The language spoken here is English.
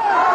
Oh!